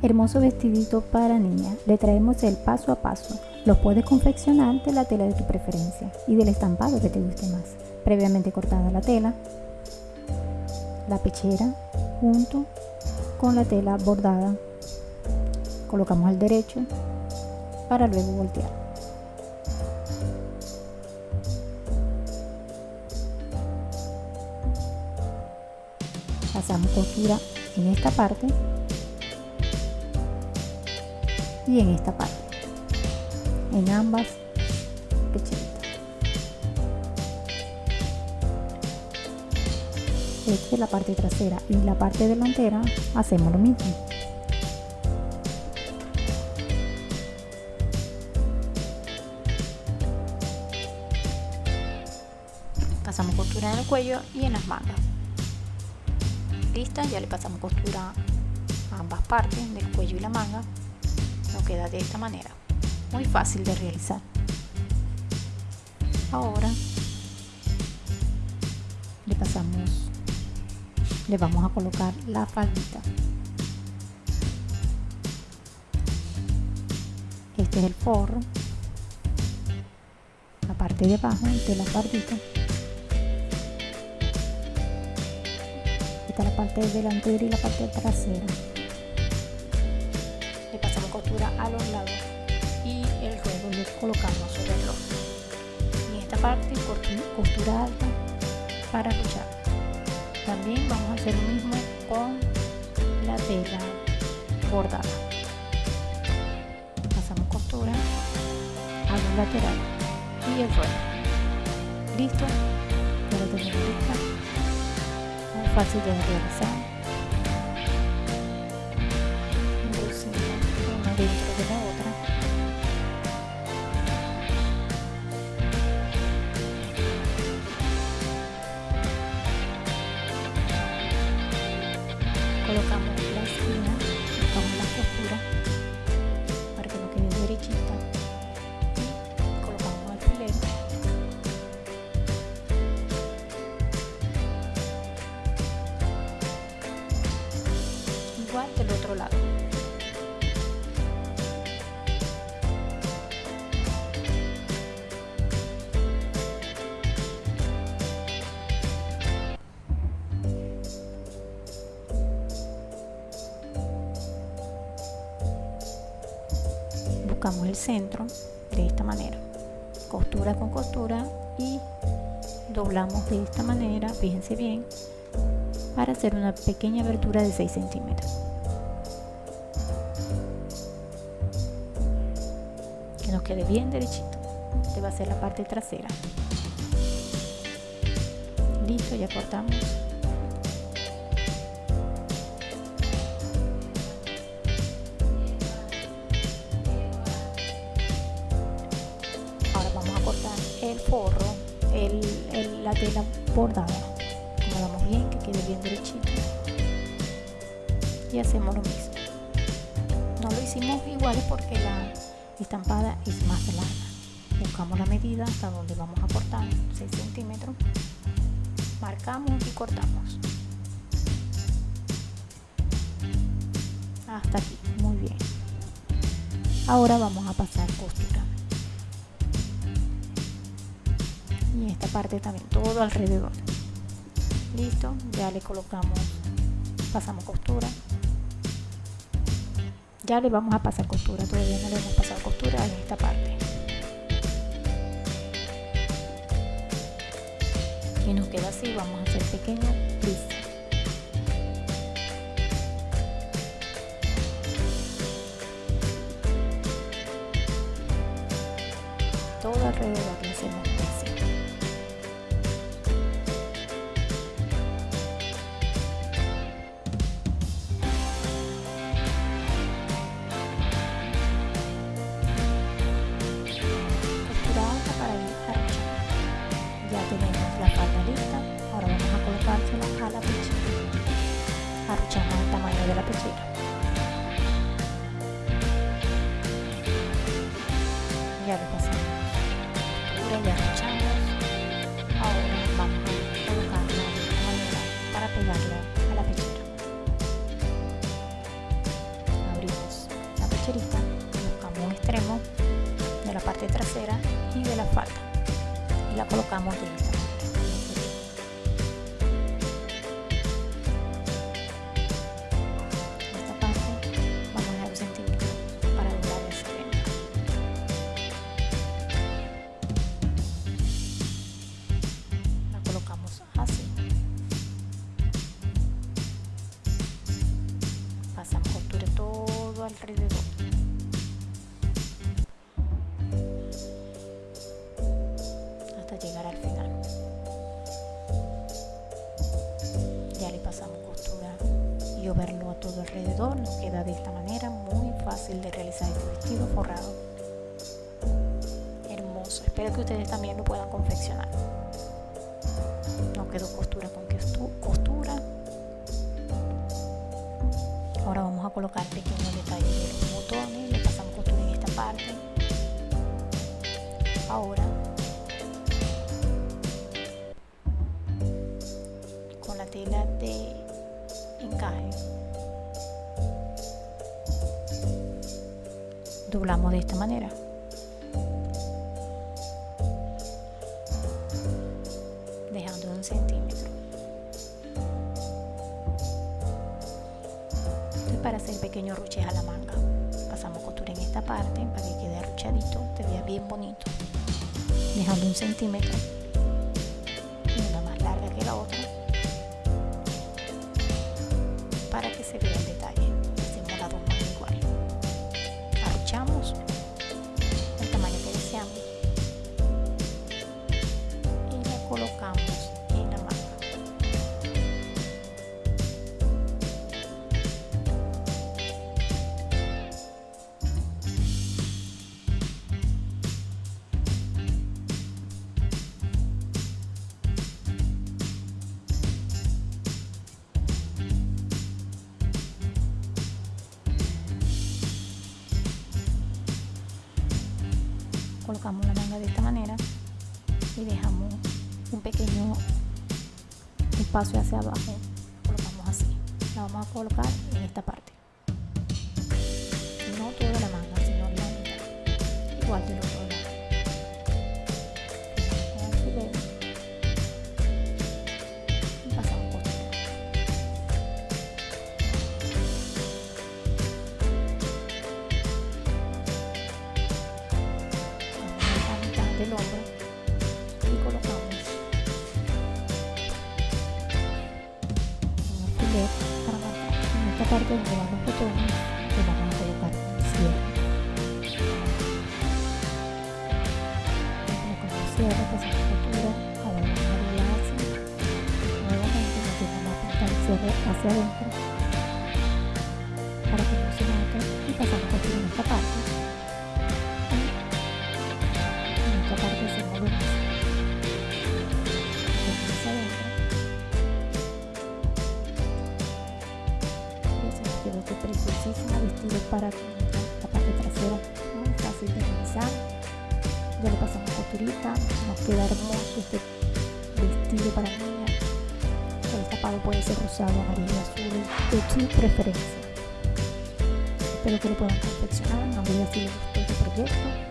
Hermoso vestidito para niña. Le traemos el paso a paso. Lo puedes confeccionar de la tela de tu preferencia y del estampado que te guste más. Previamente cortada la tela, la pechera junto con la tela bordada. Colocamos al derecho para luego voltear. Pasamos costura en esta parte y en esta parte. En ambas pecheritas esta es la parte trasera y la parte delantera hacemos lo mismo. Pasamos costura en el cuello y en las mangas. Lista ya le pasamos costura a ambas partes del cuello y la manga queda de esta manera. Muy fácil de realizar. Ahora le pasamos le vamos a colocar la faldita. Este es el forro. La parte de abajo de la faldita. Esta es la parte delantera y la parte trasera costura a los lados y el ruedo lo colocamos sobre el otro y esta parte costura alta para luchar. También vamos a hacer lo mismo con la tela bordada. Pasamos costura a los laterales y el ruedo listo. Ya lo tenemos lista. Muy fácil de realizar que buscamos el centro de esta manera. Costura con costura y doblamos de esta manera fíjense bien para hacer una pequeña abertura de 6 centímetros. Que nos quede bien derechito. Este va a ser la parte trasera. Listo ya cortamos forro, el, la tela bordada. Acomodamos bien, que quede bien derechito. Y hacemos lo mismo. No lo hicimos igual porque la estampada es más larga. Buscamos la medida hasta donde vamos a cortar, 6 centímetros. Marcamos y cortamos. Hasta aquí, muy bien. Ahora vamos a pasar costura. Parte también todo alrededor. Listo ya le colocamos pasamos costura. Ya le vamos a pasar costura todavía no le hemos pasado costura en esta parte. Y nos queda así vamos a hacer pequeño tris todo alrededor le hacemos de la pechera. Ya lo pasamos. Ahora ya arrochamos. Ahora vamos a colocarla de esta manera para pegarla a la pechera. Abrimos tijerita buscamos un extremo de la parte trasera y de la falda y la colocamos de todo alrededor. Hasta llegar al final. Ya le pasamos costura y overlo a todo alrededor nos queda de esta manera muy fácil de realizar este vestido forrado. Hermoso. Espero que ustedes también lo puedan confeccionar. No quedó costura con costura a colocar pequeños detalles de los botones le pasamos costura en esta parte. Ahora con la tela de encaje doblamos de esta manera pequeños ruches a la manga. Pasamos costura en esta parte para que quede arruchadito te vea bien bonito. Dejando un centímetro. Una más larga que la otra. Para que se vea el detalle. Hacemos más igual. Arruchamos. El tamaño que deseamos colocamos la manga de esta manera y dejamos un pequeño espacio hacia abajo. Colocamos así. La vamos a colocar en esta parte. No toda la manga sino la mitad. Igual del otro adentro para que no se note y pasamos costura en esta parte en esta parte hacemos lo mismo hacia adentro y nos quedó este preciosísimo vestido para la parte trasera muy fácil de realizar ya le pasamos costurita nos queda hermoso este vestido para el tapado puede ser rosado, amarillo, azul de tu preferencia. Espero que lo puedan confeccionar no si les gustó este proyecto